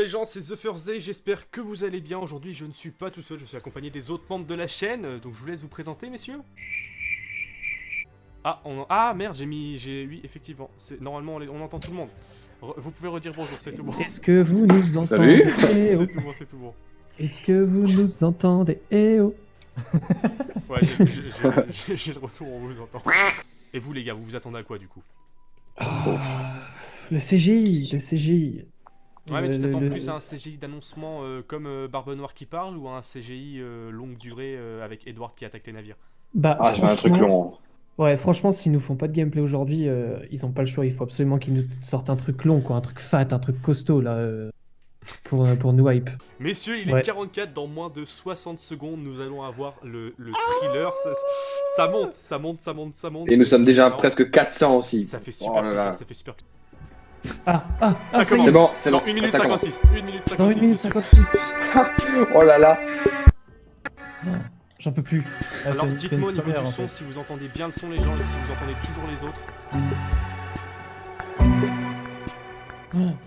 les gens, c'est The First Day, j'espère que vous allez bien. Aujourd'hui, je ne suis pas tout seul, je suis accompagné des autres membres de la chaîne. euh, Donc je vous laisse vous présenter, messieurs. Ah, on... ah merde, j'ai mis... j'ai Oui, effectivement, normalement, on, les- on entend tout le monde. Re- Vous pouvez redire bonjour, c'est tout bon. Est-ce que vous nous entendez? Eh oh. C'est tout bon, c'est tout bon. Est-ce que vous nous entendez? Eh oh Ouais, j'ai- le retour, on vous entend. Et vous les gars, vous vous attendez à quoi du coup? Le CGI, le CGI. Ouais, mais tu t'attends plus à un CGI d'annoncement euh, comme euh, Barbe Noire qui parle ou à un CGI euh, longue durée euh, avec Edward qui attaque les navires? Bah, Ah, j'ai un truc long. Ouais, franchement, s'ils nous font pas de gameplay aujourd'hui, euh, ils ont pas le choix. Il faut absolument qu'ils nous sortent un truc long, quoi, un truc fat, un truc costaud là, euh, pour, euh, pour nous hype. Messieurs, il est Ouais. 44, dans moins de 60 secondes, nous allons avoir le, le thriller. Ça, ça monte, ça monte, ça monte, ça monte. Et nous c'est- sommes déjà c'est à énorme. presque 400 aussi. Ça fait super Oh là là. plaisir, ça fait super Ah, ah, Ça ah, commence. y C'est est. bon, c'est Dans bon. 1 minute ça commence. 56, 1 minute 56. Dans 1 minute messieurs. 56. Oh là là. J'en peux plus. Ah, Alors dites-moi au niveau du en son fait. si vous entendez bien le son les gens et si vous entendez toujours les autres.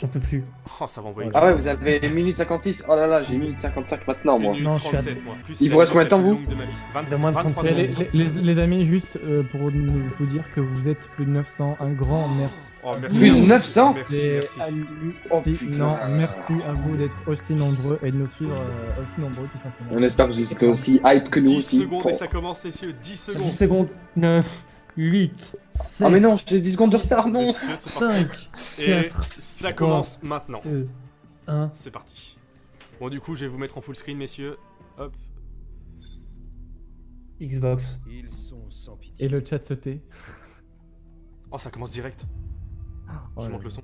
J'en peux plus. Oh ça va envoyer. Ah ouais, vous avez 1 minute 56. Oh là là, j'ai 1 minute 55 maintenant, 1 moi. Non, je suis à- 37 moi. Plus Il vous reste combien de temps, vous longue de ma vie? 20 De moins de 23 37. secondes. Les, les- les amis, juste euh, pour vous dire que vous êtes plus de 900, un grand merci. Oh merci. Plus de 900 Merci, merci. Oh, putain. merci à vous d'être aussi nombreux et de nous suivre euh, aussi nombreux tout simplement. On espère que vous êtes aussi hype que nous 10 aussi. secondes Oh. et ça commence messieurs, 10 10 secondes. secondes. 9, 8, 7, Ah mais non, j'ai 10 secondes de retard, non Messieurs, c'est parti. 5, Et 4, ça commence maintenant. 2, 1. C'est parti. Bon du coup je vais vous mettre en full screen messieurs. Hop. Xbox. Ils sont sans pitié. Et le chat se tait. Oh ça commence direct. Oh je là monte le son.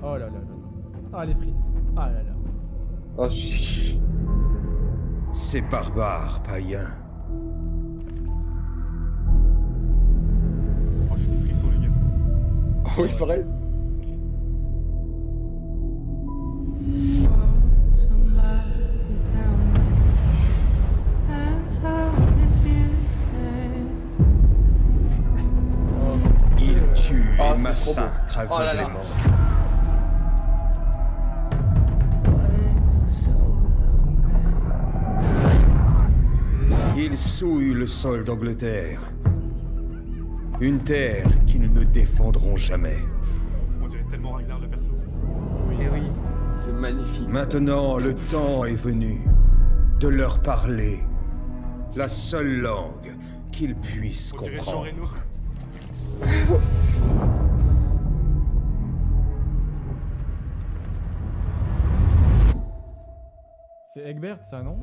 Oh là là là là. Ah les frissons. Ah là là. Oh, chut. Ces barbares oui, pareil. Ils tuent Ah, et c'est massacrent trop beau. Oh aveuglément. Ils souillent le sol d'Angleterre. Une terre qu'ils ne défendront jamais. On dirait tellement Ragnar le perso. Oui. C'est magnifique. Maintenant, le temps est venu de leur parler la seule langue qu'ils puissent On dirait Jean comprendre. Reno. C'est Egbert ça non?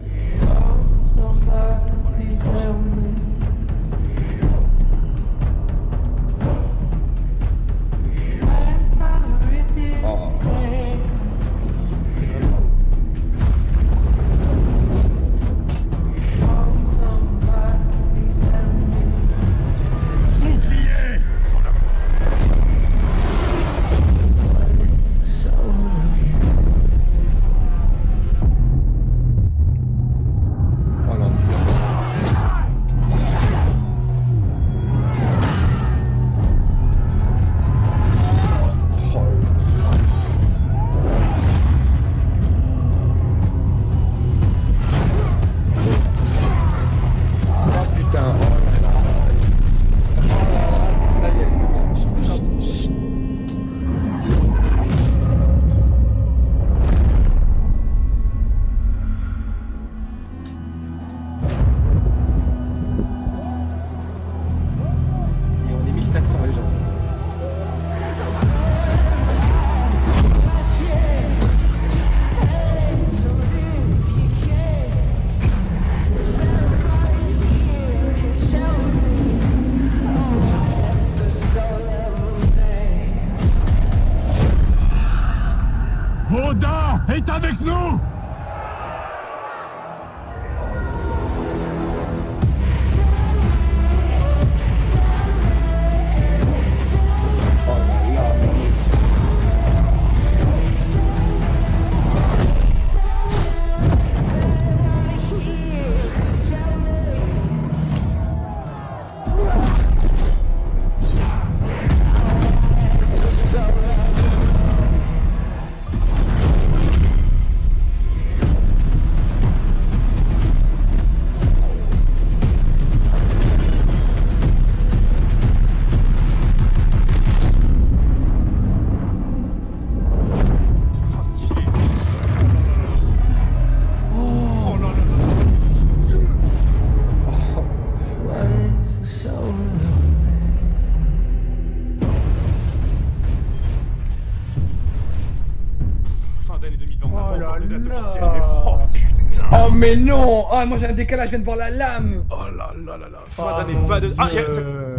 Officiel. Mais oh putain. Oh mais non. Oh moi j'ai un décalage, je viens de voir la lame. Oh là là là là Fin Ah, d'année, pas de... Ah, y a- c'est euh,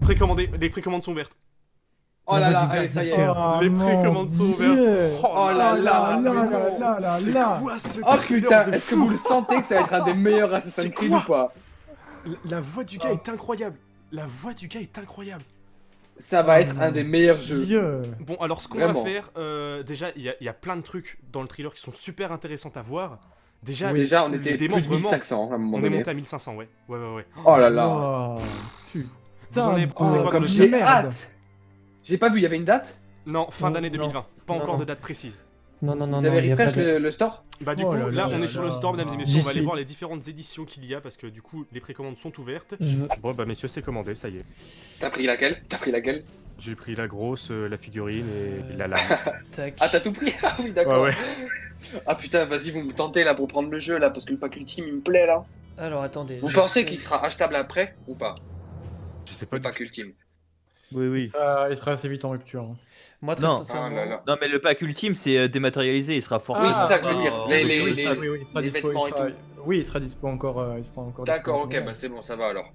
précommandé, les précommandes sont ouvertes. Oh là La là, allez ça y est. Oh, les précommandes sont ouvertes. Oh là là, là là là là C'est quoi ce Oh putain, est-ce que vous le sentez que ça va être un des meilleurs Assassin's Creed ou pas? La- La voix du gars est incroyable. La voix du gars est incroyable. Ça va être un des meilleurs jeux. Bon, alors ce qu'on va faire, euh, déjà, il y, a- il y a plein de trucs dans le thriller qui sont super intéressants à voir. Déjà, Oui, déjà on était plus de démembrement, 1500 à un moment on est monté à 1500, ouais. Ouais, ouais, ouais. Oh là là. Oh, Vous en avez Putain, pensé oh, quoi Comme j'ai hâte J'ai pas vu, il y avait une date? Non, fin d'année non. 2020. Pas encore non. de date précise. Non, non, non, Vous non, avez refresh de... le, le store Bah du Oh coup, là là, là on là est sur le store, mesdames et messieurs. On va aller voir les différentes éditions qu'il y a parce que du coup, les précommandes sont ouvertes. Veux- Bon, bah messieurs, c'est commandé, ça y est. T'as pris laquelle? T'as pris laquelle? J'ai pris la grosse, euh, la figurine et la lame. Ah t'as tout pris? Ah oui d'accord. Ouais, Ah putain, vas-y vous me tentez là pour prendre le jeu là parce que le pack ultime il me plaît là. Alors, attendez. Vous pensez sais- qu'il sera achetable après ou pas? Je sais pas Le pack ultime. Oui, oui. Ça, il sera assez vite en rupture. hein. Moi, très Non. Ah sincèrement... là là. Non, mais le pack ultime, c'est euh, dématérialisé, il sera forcément. Oui, c'est ça que je veux Ah, dire. en Les- les- rupture. les- Ah oui, oui, il sera les dispo, il vêtements et sera- tout. Oui, il sera dispo encore. euh, il sera encore D'accord, dispo ok, bah c'est bon, ça va alors.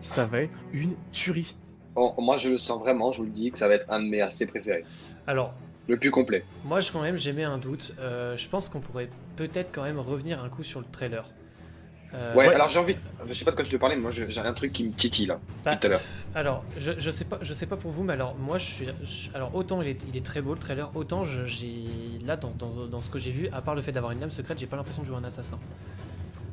Ça va être une tuerie. Bon, moi je le sens vraiment, je vous le dis, que ça va être un de mes assez préférés. Alors, Le plus complet. moi, je, quand même, j'ai mis un doute. Euh, je pense qu'on pourrait peut-être quand même revenir un coup sur le trailer. Euh, Ouais, alors j'ai envie. Je sais pas de quoi tu veux parler, mais moi j'ai un truc qui me titille là, bah, tout à l'heure. Alors, je, je sais pas, je sais pas pour vous, mais alors moi, je suis, je- alors autant il est, il est très beau le trailer, autant j'ai là dans, dans, dans ce que j'ai vu, à part le fait d'avoir une lame secrète, j'ai pas l'impression de jouer un assassin.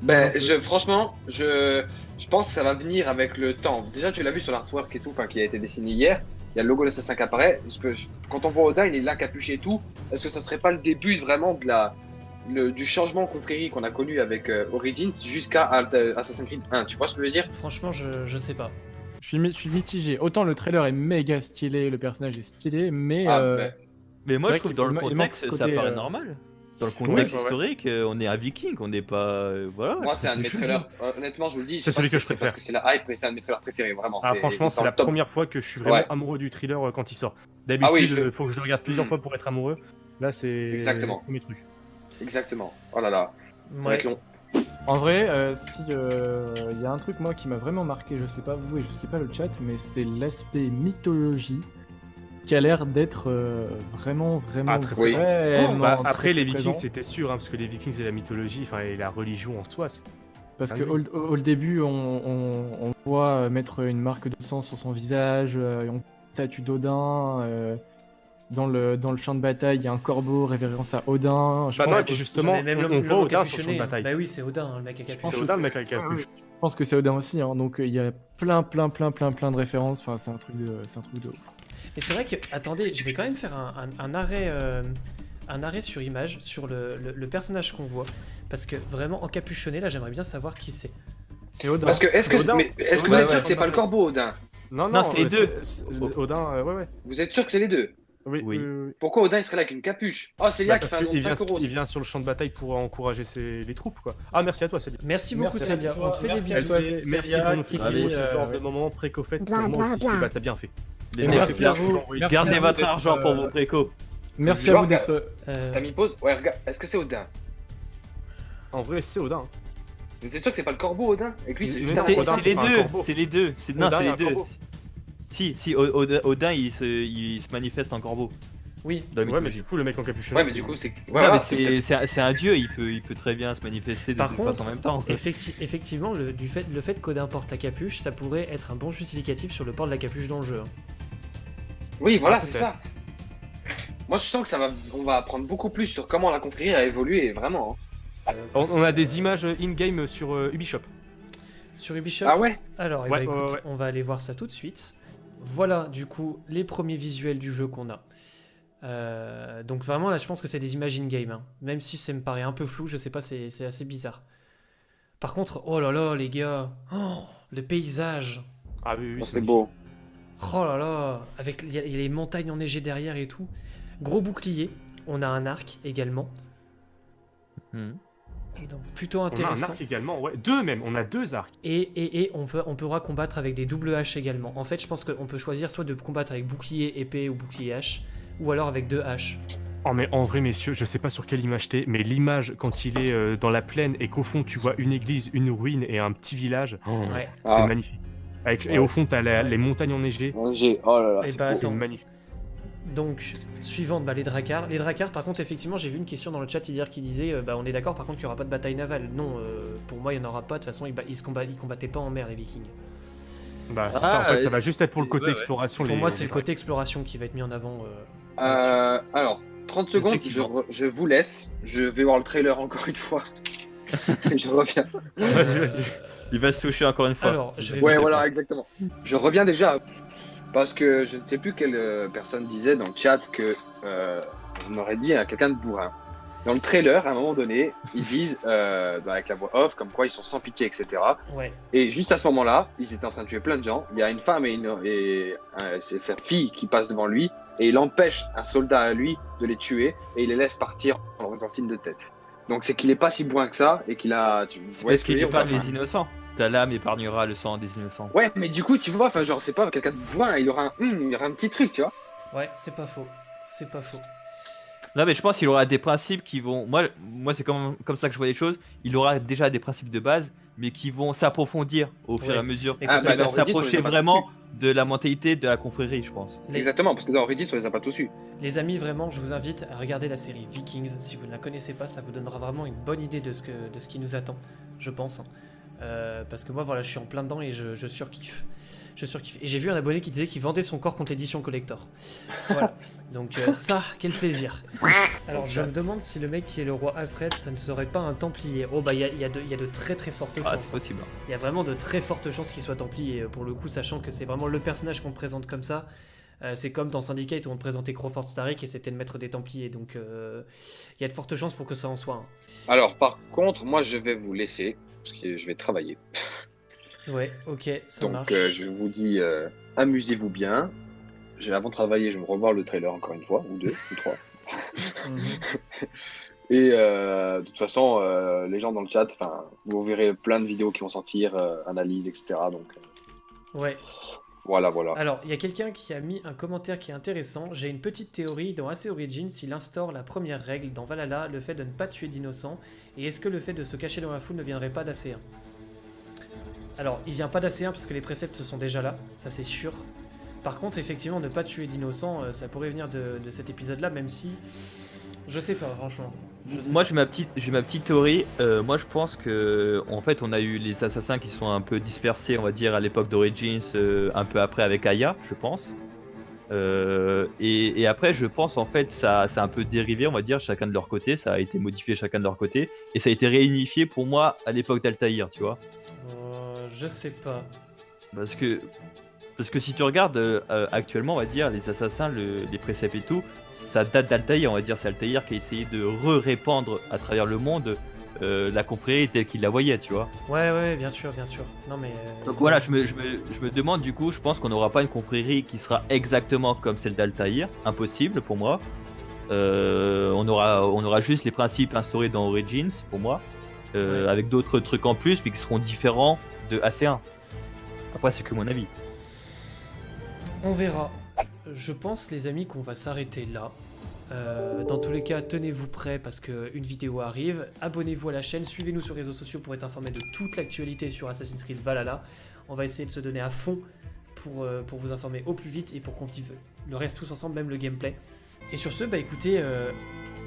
Ben, je, franchement, je, je pense que ça va venir avec le temps. Déjà, tu l'as vu sur l'artwork et tout, enfin qui a été dessiné hier. Il y a le logo de l'assassin qui apparaît. Parce que quand on voit Odin, il est là capuché et tout. Est-ce que ça serait pas le début vraiment de la, le- du changement confrérie qu'on a connu avec euh, Origins jusqu'à euh, Assassin's Creed 1 Tu vois ce que je veux dire? Franchement, je, je sais pas. Je suis, je suis mitigé. Autant le trailer est méga stylé, le personnage est stylé, mais. Ah, euh, Mais moi, je trouve dans qu'il le contexte, ça paraît euh, normal. Dans le contexte historique, on est un viking, on n'est pas. voilà. Moi, c'est un de mes trailers. honnêtement, je vous le dis. C'est celui si que je Parce préfère. que c'est la hype, mais c'est un de mes trailers préférés, vraiment. Ah, franchement, dans c'est la top. première fois que je suis vraiment Ouais. amoureux du thriller quand il sort. Ah D'habitude, oui, je- il faut que je le regarde plusieurs Hmm. fois pour être amoureux. Là, c'est Exactement. le premier truc. Exactement. Oh là là, ça va être long. En vrai, euh, si euh, il y a un truc moi qui m'a vraiment marqué, je sais pas vous et je sais pas le chat, mais c'est l'aspect mythologie qui a l'air d'être euh, vraiment vraiment Ah, très vraiment Bah, très, après, les Vikings, c'était sûr, hein, parce que les Vikings et la mythologie, enfin, et la religion en soi, Parce Ah que oui. au, au- au début, on, on- on voit mettre une marque de sang sur son visage, euh, et on voit une statue d'Odin. Dans, le, dans le champ de bataille, il y a un corbeau révérence à Odin. Je Bah pense non, et que- puis justement, même on, voit Odin sur le champ de bataille. Bah oui, c'est Odin, hein, le mec à C'est capuchon. Odin le mec avec la Ah, capuche. Je pense que c'est Odin aussi, hein, donc euh, il y a plein, plein, plein, plein, plein, de références. Enfin, c'est un truc de, c'est un truc de ouf. Mais c'est vrai que, attendez, je vais quand même faire un, un- un arrêt, euh, un arrêt sur image sur le, le- le personnage qu'on voit, parce que vraiment encapuchonné, là, j'aimerais bien savoir qui c'est. C'est Odin. Parce que, est-ce c'est que, C'est est-ce que vous êtes sûr que c'est pas le corbeau, Odin? Non, Non, non, c'est les euh, deux. c'est- Odin, ouais, ouais. Vous êtes sûr que c'est les deux? Oui, Oui. oui, oui. Pourquoi Odin il serait là avec une capuche? Oh, c'est Lia Bah, qui fait un nom de qu'il vient, 5 euros. il vient sur le champ de bataille pour encourager ses- les troupes, quoi. Ah, merci à toi, Céline. Merci beaucoup, Célia. On te fait des merci à bisous. toi. Merci Célia, pour nous faire dit, ce genre euh, de moment préco-fait. Bah, t'as bien fait. Les merci à vous. Merci Gardez à vous votre argent pour euh, vos préco. Merci à vous d'être. Euh, T'as mis pause? Ouais, regarde, est-ce que c'est Odin? En vrai, c'est Odin. Vous êtes sûr que c'est pas le corbeau, Odin? Et puis C'est- juste un C'est les deux, c'est les deux. C'est- Non, c'est les deux. Si, si, Odin, Odin, il, se, il se manifeste en corbeau. oui. Dans la Ouais, mais du coup, le mec en capuchon. Ouais, mais du coup, c'est. Voilà, c'est c'est c'est un- dieu, il peut, il peut très bien se manifester de Par toute contre, façon en même temps. Effecti- effectivement, le, du fait, le fait qu'Odin porte la capuche, ça pourrait être un bon justificatif sur le port de la capuche dans le jeu. hein. Oui, voilà, Ah, c'est ça. Moi, je sens que ça va, on va apprendre beaucoup plus sur comment la confrérie a évolué, vraiment. hein. On, on a des images in-game sur euh, Ubisoft. Sur Ubisoft, Ah ouais? Alors eh Ouais, ben, ouais, écoute, ouais. on va aller voir ça tout de suite. Voilà, du coup, les premiers visuels du jeu qu'on a. Euh, donc vraiment, là, je pense que c'est des images in-game. hein. Même si ça me paraît un peu flou, je sais pas, c'est c'est assez bizarre. Par contre, oh là là, les gars, oh, le paysage, Ah oui, oui, Oh, C'est beau. oh là là, avec il y, a- il y a les montagnes enneigées derrière et tout. Gros bouclier, on a un arc également. Hmm. Et donc plutôt On a un intéressant. arc également, ouais. Deux même, on a deux arcs. Et, et, et on, peut, on pourra combattre avec des doubles haches également. En fait, je pense qu'on peut choisir soit de combattre avec bouclier épée ou bouclier hache, ou alors avec deux haches. Oh mais en vrai messieurs, je sais pas sur quelle image t'es, mais l'image quand il est euh, dans la plaine et qu'au fond tu vois une église, une ruine et un petit village, oh, Ouais. c'est Ah. magnifique. Avec- Ouais. Et au fond t'as la- Ouais. les montagnes enneigées, Oh là là, c'est bah, c'est magnifique. Donc, suivante, bah, les Dracars. Les Dracars, par contre, effectivement, j'ai vu une question dans le chat hier qui disait euh, bah, on est d'accord, par contre, qu'il n'y aura pas de bataille navale. Non, euh, pour moi, il n'y en aura pas. De toute façon, ils, ils se ils combattaient pas en mer, les Vikings. Bah c'est Ah, ça, en fait ça va juste être pour le côté Ouais, ouais. exploration. Pour les- moi, c'est le côté exploration qui va être mis en avant. euh. Euh, alors, 30 secondes, je, Effectivement. re- je vous laisse. Je vais voir le trailer encore une fois. Et je reviens. Vas-y, vas-y. Il va se toucher encore une fois. Alors, je vais Ouais, voilà, exactement. Je reviens déjà parce que je ne sais plus quelle euh, personne disait dans le chat que euh, on aurait dit à quelqu'un de bourrin. Dans le trailer, à un moment donné, ils disent euh, bah, avec la voix off, comme quoi ils sont sans pitié, etc. Ouais, Et juste à ce moment-là, ils étaient en train de tuer plein de gens. Il y a une femme et, une, et euh, c'est sa fille qui passe devant lui et il empêche un soldat à lui de les tuer et il les laisse partir en leur faisant signe de tête. Donc c'est qu'il est pas si bourrin que ça et qu'il a. Tu, Parce ce qu'il épargne pas les innocents. Ta lame épargnera le sang des innocents. Ouais, mais du coup, tu vois, enfin, genre, c'est pas quelqu'un de bourrin, il aura un, hum, il aura un petit truc, tu vois. ouais, c'est pas faux. C'est pas faux. Non mais je pense qu'il aura des principes qui vont. Moi, moi c'est comme, comme ça que je vois les choses. Il aura déjà des principes de base, mais qui vont s'approfondir au fur et Ouais. à mesure. Écoute, Ah, bah, va s'approcher vraiment de la mentalité de la confrérie, je pense. Les, Exactement, parce que dans Reddit, on les a pas tous su. les amis, vraiment, je vous invite à regarder la série Vikings. Si vous ne la connaissez pas, ça vous donnera vraiment une bonne idée de ce, que, de ce qui nous attend, je pense. Euh, parce que moi, voilà, je suis en plein dedans et je, je surkiffe. Je surkiffe. Et j'ai vu un abonné qui disait qu'il vendait son corps contre l'édition collector. Voilà. Donc euh, ça, quel plaisir. Alors je me demande si le mec qui est le roi Alfred, ça ne serait pas un Templier. Oh bah il y a, il y a de- il y a de très très fortes Ah, chances. hein. Il y a vraiment de très fortes chances qu'il soit Templier euh, pour le coup, sachant que c'est vraiment le personnage qu'on présente comme ça. Euh, c'est comme dans Syndicate où on présentait Crawford Starrick et c'était le maître des Templiers. Donc euh, il y a de fortes chances pour que ça en soit un. Alors, par contre, moi, je vais vous laisser, parce que je vais travailler. Ouais, ok, ça Donc, marche. euh, je vous dis, amusez-vous bien. Avant de travailler, je vais me revoir le trailer encore une fois, ou deux, ou trois. Mhm. Et de toute façon, les gens dans le chat, vous verrez plein de vidéos qui vont sortir, analyses, etc. Donc, Ouais. Voilà, voilà. Alors, il y a quelqu'un qui a mis un commentaire qui est intéressant. J'ai une petite théorie dans AC Origins, il instaure la première règle dans Valhalla, le fait de ne pas tuer d'innocents. Et est-ce que le fait de se cacher dans la foule ne viendrait pas d'AC1 Alors, il vient pas d'AC1 parce que les préceptes sont déjà là, ça c'est sûr. Par contre, effectivement, ne pas tuer d'innocents, euh, ça pourrait venir de, de cet épisode-là, même si. Je sais pas, franchement. Je Moi j'ai ma petite j'ai ma petite théorie. Euh, moi je pense que en fait on a eu les assassins qui sont un peu dispersés on va dire à l'époque d'Origins, euh, un peu après avec Aya je pense. Euh, et, et après je pense en fait ça, ça a un peu dérivé on va dire chacun de leur côté, ça a été modifié chacun de leur côté et ça a été réunifié pour moi à l'époque d'Altaïr tu vois. Euh, je sais pas. Parce que, parce que si tu regardes euh, euh, actuellement, on va dire, les assassins, le- les préceptes et tout, ça date d'Altaïr, on va dire, c'est Altaïr qui a essayé de re-répandre à travers le monde euh, la confrérie telle qu'il la voyait, tu vois. Ouais, ouais, bien sûr, bien sûr. Non, mais. euh, Donc voilà, je me, je, me, je me demande du coup, je pense qu'on n'aura pas une confrérie qui sera exactement comme celle d'Altaïr, impossible pour moi. Euh, on, aura, on aura juste les principes instaurés dans Origins, pour moi, Ouais. avec d'autres trucs en plus, mais qui seront différents de AC1. Après, c'est que mon avis. On verra. Je pense, les amis, qu'on va s'arrêter là. Euh, dans tous les cas, tenez-vous prêts parce qu'une vidéo arrive. Abonnez-vous à la chaîne, suivez-nous sur les réseaux sociaux pour être informé de toute l'actualité sur Assassin's Creed Valhalla. On va essayer de se donner à fond pour, euh, pour vous informer au plus vite et pour qu'on vive le reste tous ensemble, même le gameplay. Et sur ce, bah écoutez, euh,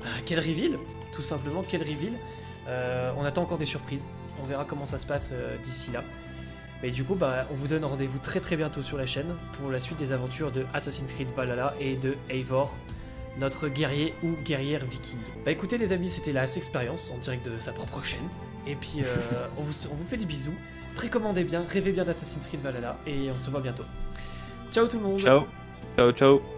bah, quel reveal Tout simplement, quel reveal Euh, On attend encore des surprises. On verra comment ça se passe d'ici là. Mais du coup, bah, on vous donne rendez-vous très très bientôt sur la chaîne pour la suite des aventures de Assassin's Creed Valhalla et de Eivor, notre guerrier ou guerrière viking. Bah écoutez les amis, c'était la expérience en direct de sa propre chaîne. Et puis euh, on, vous, on vous fait des bisous. Précommandez bien, rêvez bien d'Assassin's Creed Valhalla et on se voit bientôt. Ciao tout le monde Ciao, ciao, ciao.